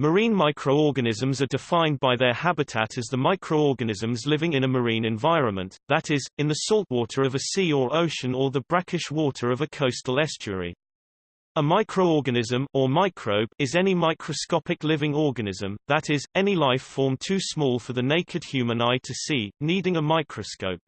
Marine microorganisms are defined by their habitat as the microorganisms living in a marine environment, that is, in the saltwater of a sea or ocean or the brackish water of a coastal estuary. A microorganism or microbe is any microscopic living organism, that is, any life form too small for the naked human eye to see, needing a microscope.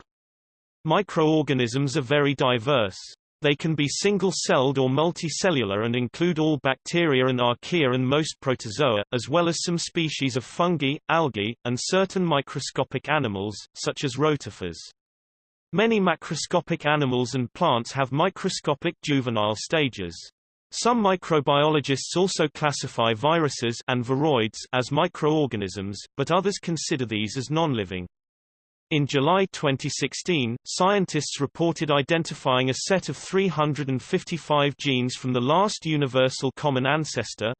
Microorganisms are very diverse. They can be single-celled or multicellular and include all bacteria and archaea and most protozoa, as well as some species of fungi, algae, and certain microscopic animals, such as rotifers. Many macroscopic animals and plants have microscopic juvenile stages. Some microbiologists also classify viruses and viroids as microorganisms, but others consider these as non-living. In July 2016, scientists reported identifying a set of 355 genes from the last universal common ancestor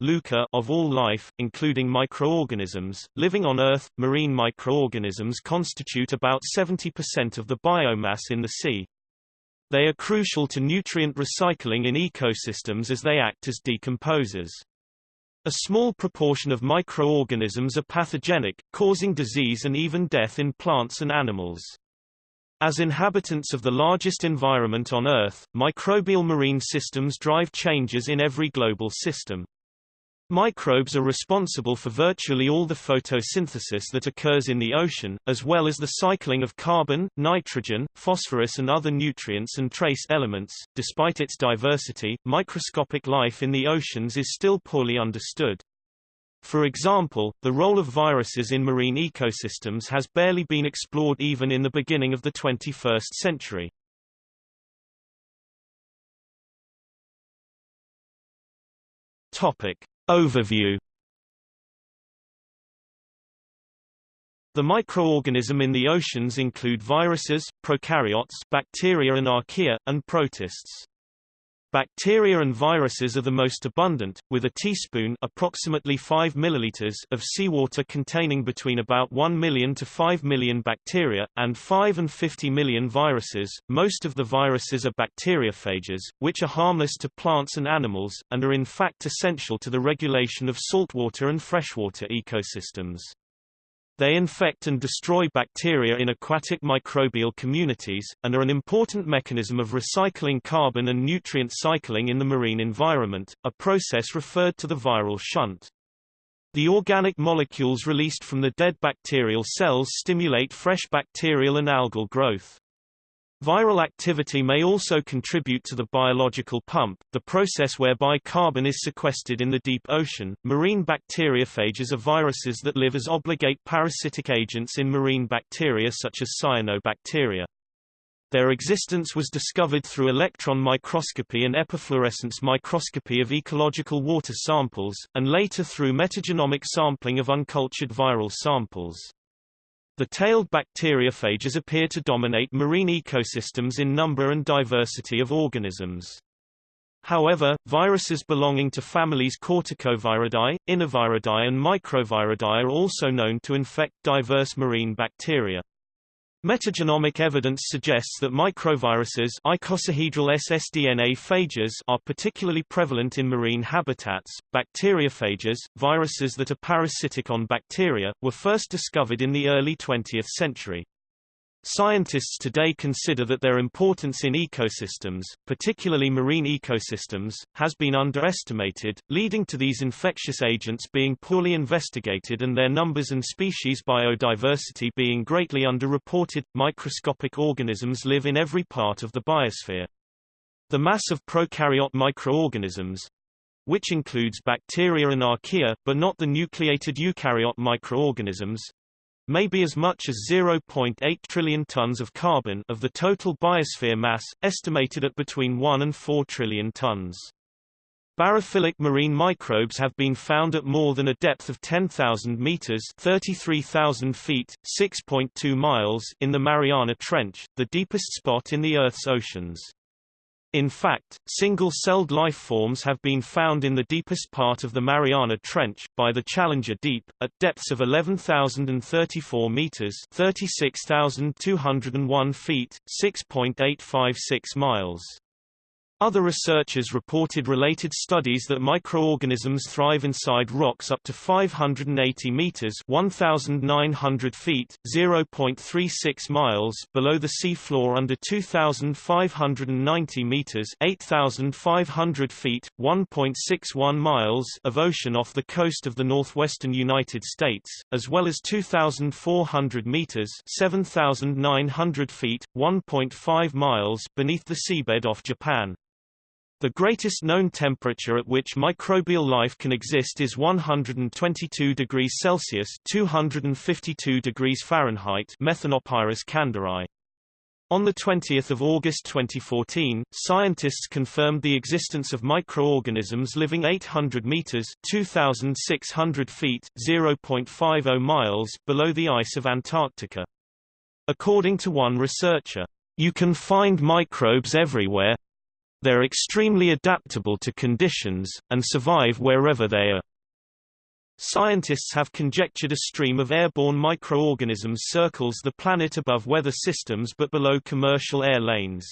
of all life, including microorganisms. Living on Earth, marine microorganisms constitute about 70% of the biomass in the sea. They are crucial to nutrient recycling in ecosystems as they act as decomposers. A small proportion of microorganisms are pathogenic, causing disease and even death in plants and animals. As inhabitants of the largest environment on Earth, microbial marine systems drive changes in every global system. Microbes are responsible for virtually all the photosynthesis that occurs in the ocean, as well as the cycling of carbon, nitrogen, phosphorus and other nutrients and trace elements. Despite its diversity, microscopic life in the oceans is still poorly understood. For example, the role of viruses in marine ecosystems has barely been explored even in the beginning of the 21st century. Topic: Overview The microorganism in the oceans include viruses, prokaryotes, bacteria and archaea, and protists. Bacteria and viruses are the most abundant, with a teaspoon approximately 5 milliliters of seawater containing between about 1 million to 5 million bacteria, and 5 and 50 million viruses. Most of the viruses are bacteriophages, which are harmless to plants and animals, and are in fact essential to the regulation of saltwater and freshwater ecosystems. They infect and destroy bacteria in aquatic microbial communities, and are an important mechanism of recycling carbon and nutrient cycling in the marine environment, a process referred to the viral shunt. The organic molecules released from the dead bacterial cells stimulate fresh bacterial and algal growth. Viral activity may also contribute to the biological pump, the process whereby carbon is sequestered in the deep ocean. Marine bacteriophages are viruses that live as obligate parasitic agents in marine bacteria such as cyanobacteria. Their existence was discovered through electron microscopy and epifluorescence microscopy of ecological water samples, and later through metagenomic sampling of uncultured viral samples. The tailed bacteriophages appear to dominate marine ecosystems in number and diversity of organisms. However, viruses belonging to families Corticoviridae, Inoviridae and Microviridae are also known to infect diverse marine bacteria. Metagenomic evidence suggests that microviruses icosahedral ssDNA phages are particularly prevalent in marine habitats. Bacteriophages, viruses that are parasitic on bacteria, were first discovered in the early 20th century. Scientists today consider that their importance in ecosystems, particularly marine ecosystems, has been underestimated, leading to these infectious agents being poorly investigated and their numbers and species biodiversity being greatly underreported. Microscopic organisms live in every part of the biosphere. The mass of prokaryote microorganisms, which includes bacteria and archaea, but not the nucleated eukaryote microorganisms, may be as much as 0.8 trillion tons of carbon of the total biosphere mass, estimated at between 1 and 4 trillion tons. Barophilic marine microbes have been found at more than a depth of 10,000 meters (33,000 feet, 6.2 miles) in the Mariana Trench, the deepest spot in the Earth's oceans. In fact, single-celled life forms have been found in the deepest part of the Mariana Trench, by the Challenger Deep, at depths of 11,034 meters 36,201 feet, 6.856 miles. Other researchers reported related studies that microorganisms thrive inside rocks up to 580 meters (1,900 feet, 0.36 miles) below the sea floor under 2,590 meters (8,500 feet, 1.61 miles) of ocean off the coast of the northwestern United States, as well as 2,400 meters (7,900 feet, 1.5 miles) beneath the seabed off Japan. The greatest known temperature at which microbial life can exist is 122 degrees Celsius 252 degrees Fahrenheit Methanopyrus kandleri. On 20 August 2014, scientists confirmed the existence of microorganisms living 800 meters 2,600 feet 0.50 miles below the ice of Antarctica. According to one researcher, you can find microbes everywhere, they're extremely adaptable to conditions, and survive wherever they are. Scientists have conjectured a stream of airborne microorganisms circles the planet above weather systems but below commercial air lanes.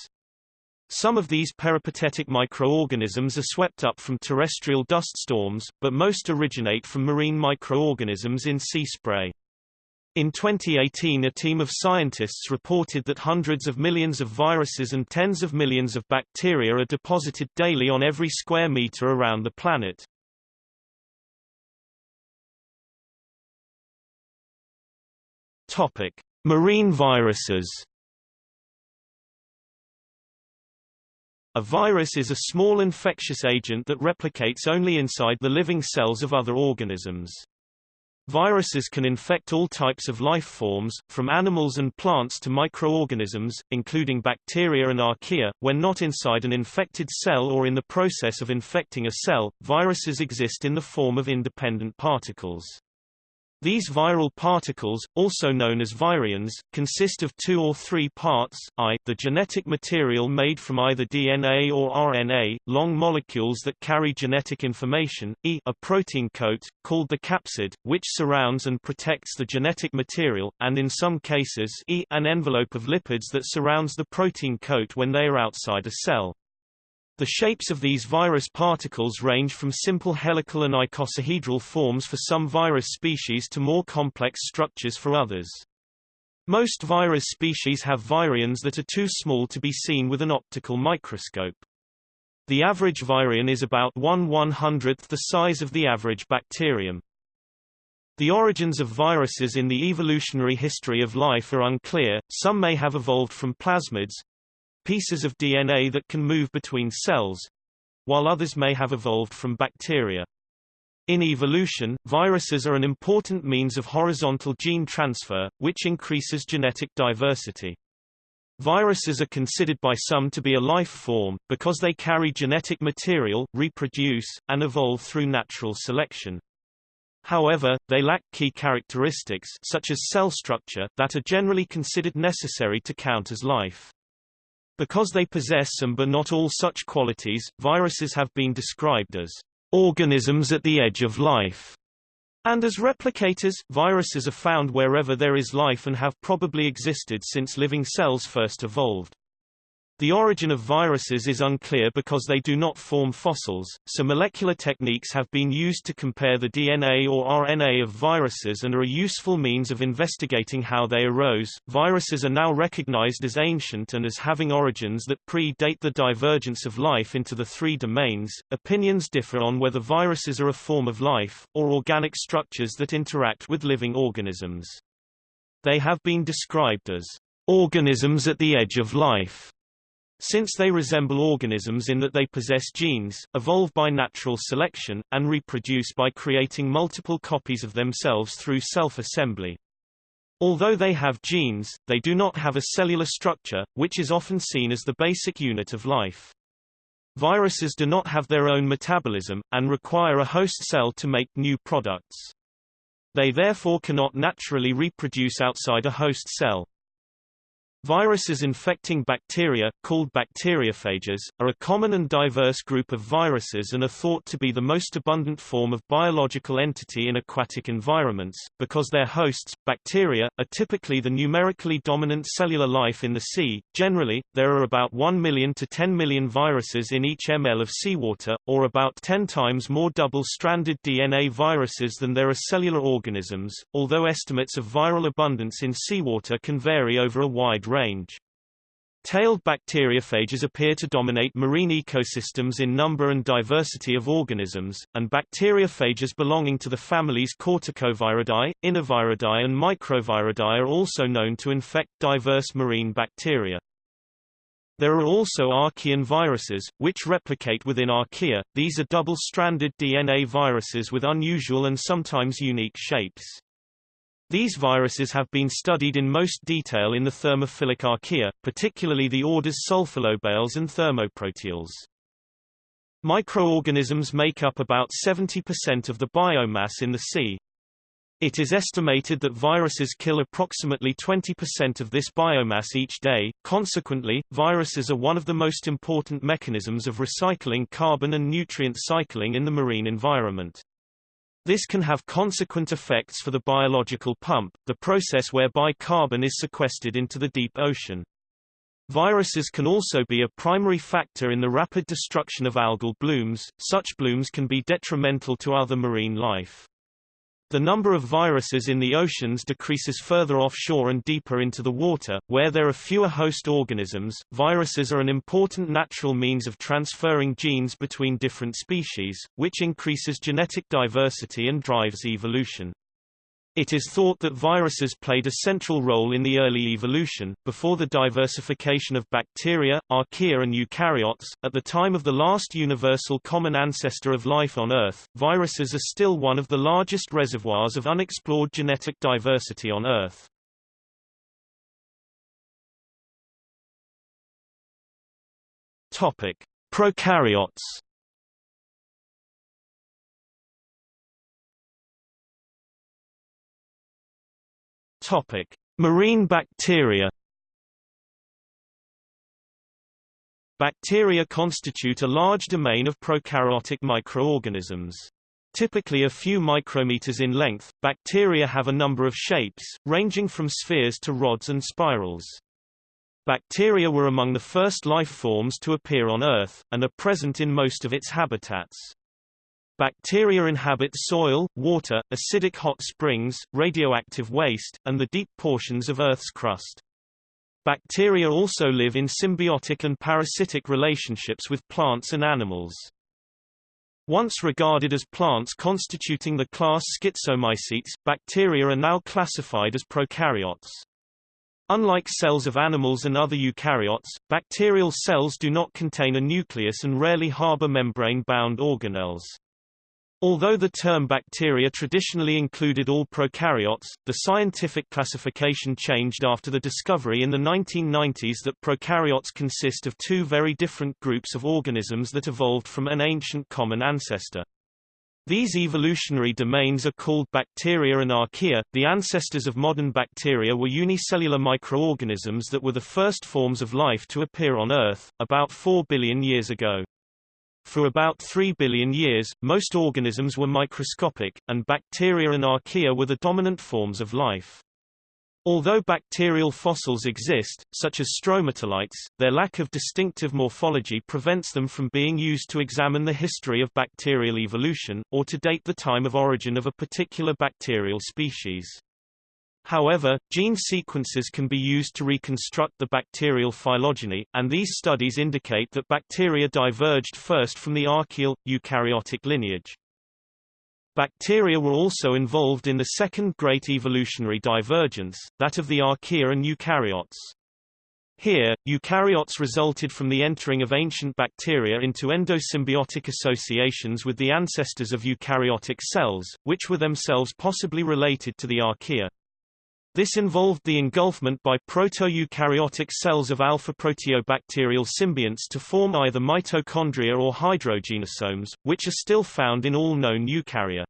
Some of these peripatetic microorganisms are swept up from terrestrial dust storms, but most originate from marine microorganisms in sea spray. In 2018 a team of scientists reported that hundreds of millions of viruses and tens of millions of bacteria are deposited daily on every square meter around the planet. Topic: Marine viruses. A virus is a small infectious agent that replicates only inside the living cells of other organisms. Viruses can infect all types of life forms, from animals and plants to microorganisms, including bacteria and archaea. When not inside an infected cell or in the process of infecting a cell, viruses exist in the form of independent particles. These viral particles, also known as virions, consist of two or three parts, i the genetic material made from either DNA or RNA, long molecules that carry genetic information, e a protein coat, called the capsid, which surrounds and protects the genetic material, and in some cases e an envelope of lipids that surrounds the protein coat when they are outside a cell. The shapes of these virus particles range from simple helical and icosahedral forms for some virus species to more complex structures for others. Most virus species have virions that are too small to be seen with an optical microscope. The average virion is about 1 100th the size of the average bacterium. The origins of viruses in the evolutionary history of life are unclear, some may have evolved from plasmids, pieces of DNA that can move between cells, while others may have evolved from bacteria. In evolution, viruses are an important means of horizontal gene transfer, which increases genetic diversity. Viruses are considered by some to be a life form, because they carry genetic material, reproduce, and evolve through natural selection. However, they lack key characteristics such as cell structure that are generally considered necessary to count as life. Because they possess some but not all such qualities, viruses have been described as organisms at the edge of life. And as replicators, viruses are found wherever there is life and have probably existed since living cells first evolved. The origin of viruses is unclear because they do not form fossils, so molecular techniques have been used to compare the DNA or RNA of viruses and are a useful means of investigating how they arose. Viruses are now recognized as ancient and as having origins that predate the divergence of life into the three domains. Opinions differ on whether viruses are a form of life, or organic structures that interact with living organisms. They have been described as organisms at the edge of life since they resemble organisms in that they possess genes, evolve by natural selection, and reproduce by creating multiple copies of themselves through self-assembly. Although they have genes, they do not have a cellular structure, which is often seen as the basic unit of life. Viruses do not have their own metabolism, and require a host cell to make new products. They therefore cannot naturally reproduce outside a host cell. Viruses infecting bacteria, called bacteriophages, are a common and diverse group of viruses and are thought to be the most abundant form of biological entity in aquatic environments, because their hosts, bacteria, are typically the numerically dominant cellular life in the sea. Generally, there are about 1 million to 10 million viruses in each ml of seawater, or about 10 times more double-stranded DNA viruses than there are cellular organisms, although estimates of viral abundance in seawater can vary over a wide range range. Tailed bacteriophages appear to dominate marine ecosystems in number and diversity of organisms, and bacteriophages belonging to the families Corticoviridae, Inoviridae and Microviridae are also known to infect diverse marine bacteria. There are also archaean viruses, which replicate within archaea. These are double-stranded DNA viruses with unusual and sometimes unique shapes. These viruses have been studied in most detail in the thermophilic archaea, particularly the orders sulfolobales and thermoproteales. Microorganisms make up about 70% of the biomass in the sea. It is estimated that viruses kill approximately 20% of this biomass each day, consequently, viruses are one of the most important mechanisms of recycling carbon and nutrient cycling in the marine environment. This can have consequent effects for the biological pump, the process whereby carbon is sequestered into the deep ocean. Viruses can also be a primary factor in the rapid destruction of algal blooms, such blooms can be detrimental to other marine life. The number of viruses in the oceans decreases further offshore and deeper into the water, where there are fewer host organisms. Viruses are an important natural means of transferring genes between different species, which increases genetic diversity and drives evolution. It is thought that viruses played a central role in the early evolution, before the diversification of bacteria, archaea and eukaryotes. At the time of the last universal common ancestor of life on Earth, viruses are still one of the largest reservoirs of unexplored genetic diversity on Earth. Topic: Prokaryotes Topic: Marine bacteria. Bacteria constitute a large domain of prokaryotic microorganisms. Typically a few micrometers in length, bacteria have a number of shapes, ranging from spheres to rods and spirals. Bacteria were among the first life forms to appear on Earth, and are present in most of its habitats. Bacteria inhabit soil, water, acidic hot springs, radioactive waste, and the deep portions of Earth's crust. Bacteria also live in symbiotic and parasitic relationships with plants and animals. Once regarded as plants constituting the class Schizomycetes, bacteria are now classified as prokaryotes. Unlike cells of animals and other eukaryotes, bacterial cells do not contain a nucleus and rarely harbor membrane-bound organelles. Although the term bacteria traditionally included all prokaryotes, the scientific classification changed after the discovery in the 1990s that prokaryotes consist of two very different groups of organisms that evolved from an ancient common ancestor. These evolutionary domains are called bacteria and archaea. The ancestors of modern bacteria were unicellular microorganisms that were the first forms of life to appear on Earth, about 4 billion years ago. For about 3 billion years, most organisms were microscopic, and bacteria and archaea were the dominant forms of life. Although bacterial fossils exist, such as stromatolites, their lack of distinctive morphology prevents them from being used to examine the history of bacterial evolution, or to date the time of origin of a particular bacterial species. However, gene sequences can be used to reconstruct the bacterial phylogeny, and these studies indicate that bacteria diverged first from the archaeal, eukaryotic lineage. Bacteria were also involved in the second great evolutionary divergence, that of the archaea and eukaryotes. Here, eukaryotes resulted from the entering of ancient bacteria into endosymbiotic associations with the ancestors of eukaryotic cells, which were themselves possibly related to the archaea. This involved the engulfment by proto-eukaryotic cells of alpha-proteobacterial symbionts to form either mitochondria or hydrogenosomes, which are still found in all known eukarya.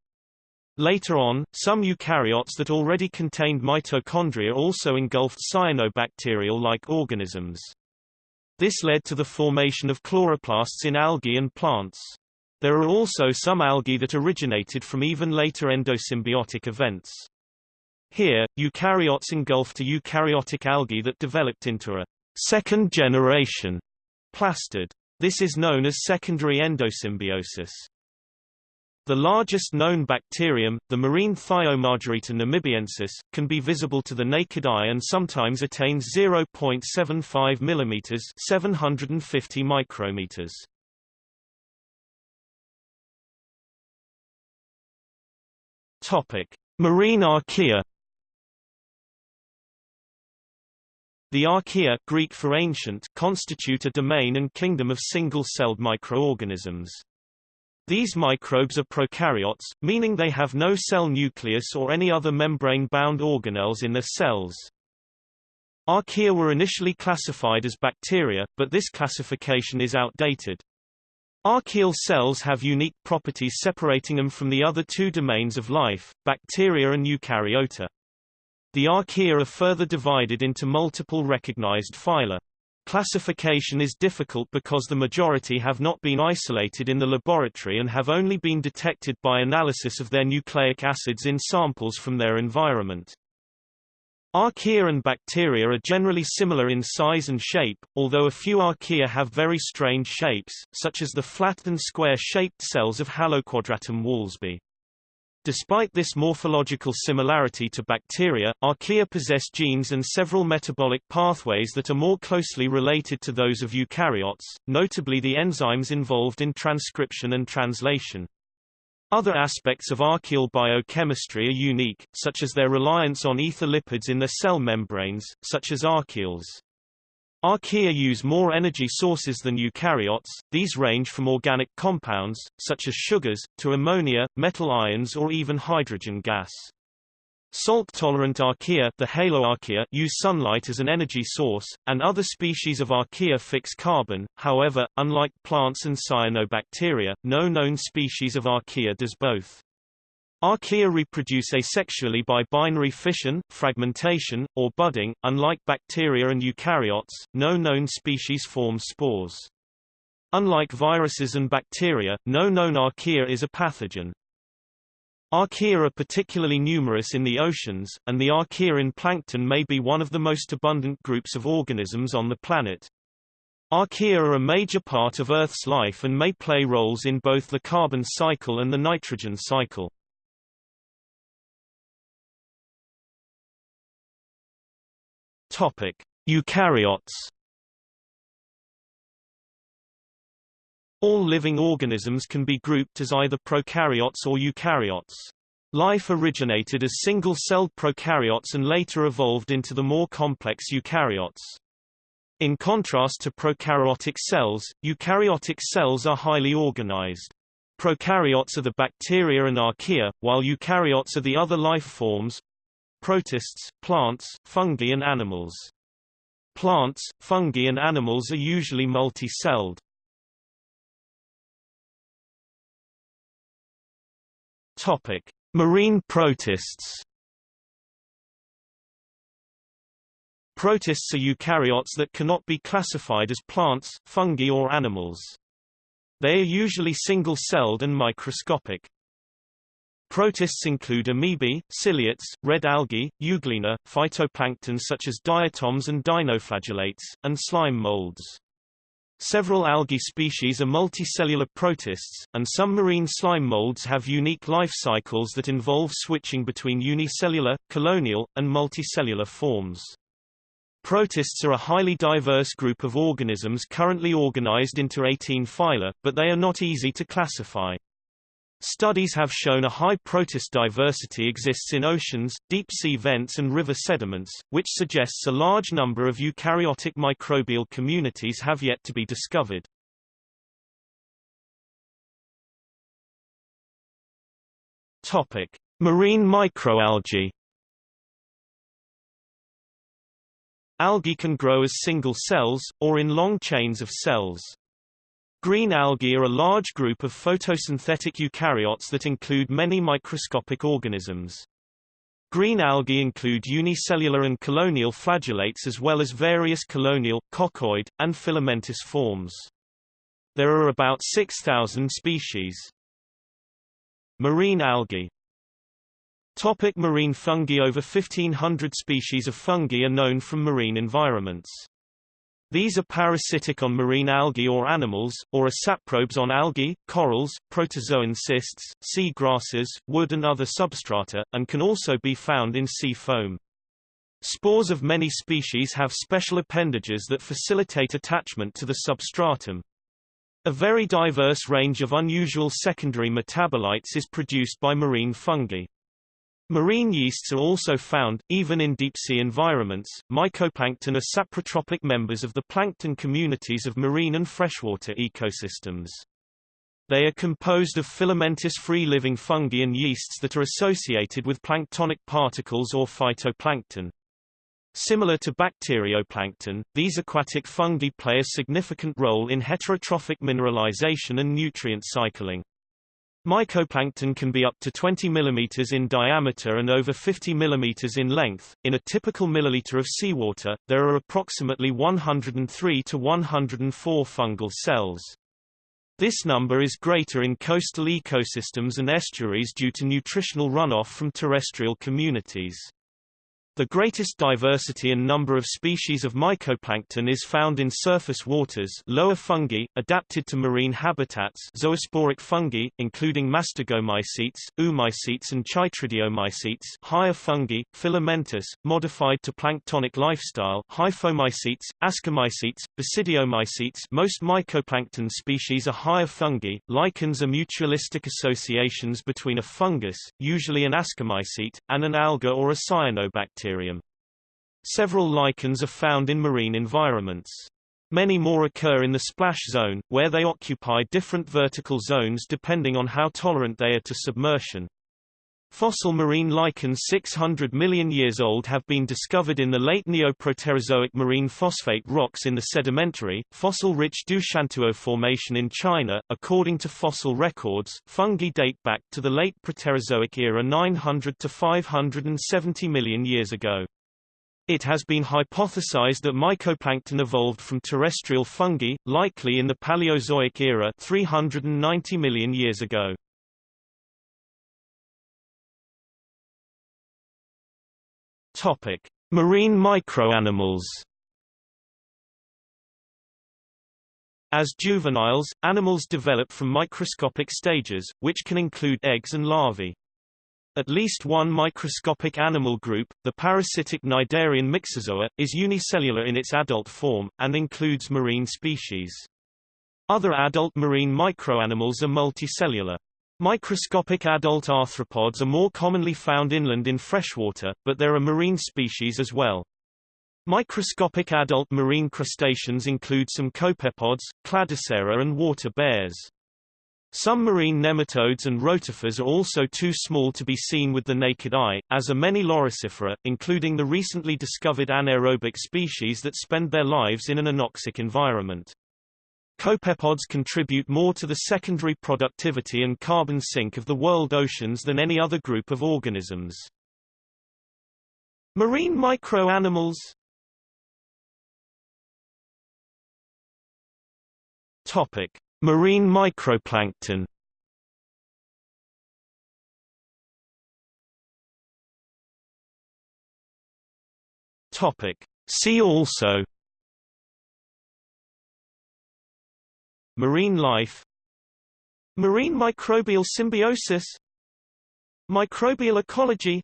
Later on, some eukaryotes that already contained mitochondria also engulfed cyanobacterial-like organisms. This led to the formation of chloroplasts in algae and plants. There are also some algae that originated from even later endosymbiotic events. Here, eukaryotes engulfed a eukaryotic algae that developed into a second generation plastid. This is known as secondary endosymbiosis. The largest known bacterium, the marine Thiomargarita namibiensis, can be visible to the naked eye and sometimes attains 0.75 mm 750 micrometers. Topic: Marine archaea. The archaea Greek for ancient constitute a domain and kingdom of single-celled microorganisms. These microbes are prokaryotes, meaning they have no cell nucleus or any other membrane-bound organelles in their cells. Archaea were initially classified as bacteria, but this classification is outdated. Archaeal cells have unique properties separating them from the other two domains of life, bacteria and eukaryota. The archaea are further divided into multiple recognized phyla. Classification is difficult because the majority have not been isolated in the laboratory and have only been detected by analysis of their nucleic acids in samples from their environment. Archaea and bacteria are generally similar in size and shape, although a few archaea have very strange shapes, such as the flat and square-shaped cells of Haloquadratum walsbyi. Despite this morphological similarity to bacteria, archaea possess genes and several metabolic pathways that are more closely related to those of eukaryotes, notably the enzymes involved in transcription and translation. Other aspects of archaeal biochemistry are unique, such as their reliance on ether lipids in their cell membranes, such as archaeols. Archaea use more energy sources than eukaryotes, these range from organic compounds, such as sugars, to ammonia, metal ions or even hydrogen gas. Salt-tolerant archaea, the haloarchaea use sunlight as an energy source, and other species of archaea fix carbon, however, unlike plants and cyanobacteria, no known species of archaea does both. Archaea reproduce asexually by binary fission, fragmentation, or budding. Unlike bacteria and eukaryotes, no known species form spores. Unlike viruses and bacteria, no known archaea is a pathogen. Archaea are particularly numerous in the oceans, and the archaea in plankton may be one of the most abundant groups of organisms on the planet. Archaea are a major part of Earth's life and may play roles in both the carbon cycle and the nitrogen cycle. Topic: Eukaryotes. All living organisms can be grouped as either prokaryotes or eukaryotes. Life originated as single-celled prokaryotes and later evolved into the more complex eukaryotes. In contrast to prokaryotic cells, eukaryotic cells are highly organized. Prokaryotes are the bacteria and archaea, while eukaryotes are the other life forms, protists, plants, fungi and animals. Plants, fungi and animals are usually multi-celled. Topic: Marine protists. Protists are eukaryotes that cannot be classified as plants, fungi or animals. They are usually single-celled and microscopic. Protists include amoebae, ciliates, red algae, euglena, phytoplankton such as diatoms and dinoflagellates, and slime molds. Several algae species are multicellular protists, and some marine slime molds have unique life cycles that involve switching between unicellular, colonial, and multicellular forms. Protists are a highly diverse group of organisms currently organized into 18 phyla, but they are not easy to classify. Studies have shown a high protist diversity exists in oceans, deep-sea vents and river sediments, which suggests a large number of eukaryotic microbial communities have yet to be discovered. Topic: Marine microalgae. Algae can grow as single cells, or in long chains of cells. Green algae are a large group of photosynthetic eukaryotes that include many microscopic organisms. Green algae include unicellular and colonial flagellates as well as various colonial, coccoid, and filamentous forms. There are about 6,000 species. Marine algae Topic marine fungi Over 1,500 species of fungi are known from marine environments. These are parasitic on marine algae or animals, or are saprobes on algae, corals, protozoan cysts, sea grasses, wood and other substrata, and can also be found in sea foam. Spores of many species have special appendages that facilitate attachment to the substratum. A very diverse range of unusual secondary metabolites is produced by marine fungi. Marine yeasts are also found, even in deep-sea environments. Mycoplankton are saprotrophic members of the plankton communities of marine and freshwater ecosystems. They are composed of filamentous free-living fungi and yeasts that are associated with planktonic particles or phytoplankton. Similar to bacterioplankton, these aquatic fungi play a significant role in heterotrophic mineralization and nutrient cycling. Mycoplankton can be up to 20 mm in diameter and over 50 mm in length. In a typical milliliter of seawater, there are approximately 103 to 104 fungal cells. This number is greater in coastal ecosystems and estuaries due to nutritional runoff from terrestrial communities. The greatest diversity and number of species of mycoplankton is found in surface waters lower fungi, adapted to marine habitats zoosporic fungi, including mastigomycetes, oomycetes and chytridiomycetes higher fungi, filamentous, modified to planktonic lifestyle hyphomycetes, ascomycetes, basidiomycetes most mycoplankton species are higher fungi, lichens are mutualistic associations between a fungus, usually an ascomycete, and an alga or a cyanobacterium. Several lichens are found in marine environments. Many more occur in the splash zone, where they occupy different vertical zones depending on how tolerant they are to submersion. Fossil marine lichens 600 million years old have been discovered in the late Neoproterozoic marine phosphate rocks in the sedimentary, fossil-rich Doushantuo Formation in China. According to fossil records, fungi date back to the late Proterozoic era 900 to 570 million years ago. It has been hypothesized that mycoplankton evolved from terrestrial fungi, likely in the Paleozoic era 390 million years ago. Topic: Marine microanimals. As juveniles, animals develop from microscopic stages, which can include eggs and larvae. At least one microscopic animal group, the parasitic Cnidarian Myxozoa, is unicellular in its adult form, and includes marine species. Other adult marine microanimals are multicellular. Microscopic adult arthropods are more commonly found inland in freshwater, but there are marine species as well. Microscopic adult marine crustaceans include some copepods, cladocera and water bears. Some marine nematodes and rotifers are also too small to be seen with the naked eye, as are many loricifera, including the recently discovered anaerobic species that spend their lives in an anoxic environment. Copepods contribute more to the secondary productivity and carbon sink of the world oceans than any other group of organisms. Marine microanimals Topic: Marine microplankton. Topic: See also Marine life Marine microbial symbiosis Microbial ecology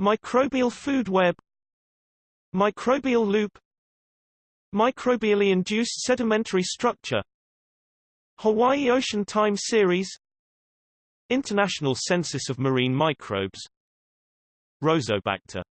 Microbial food web Microbial loop Microbially induced sedimentary structure Hawaii Ocean Time Series International Census of Marine Microbes Rhizobacter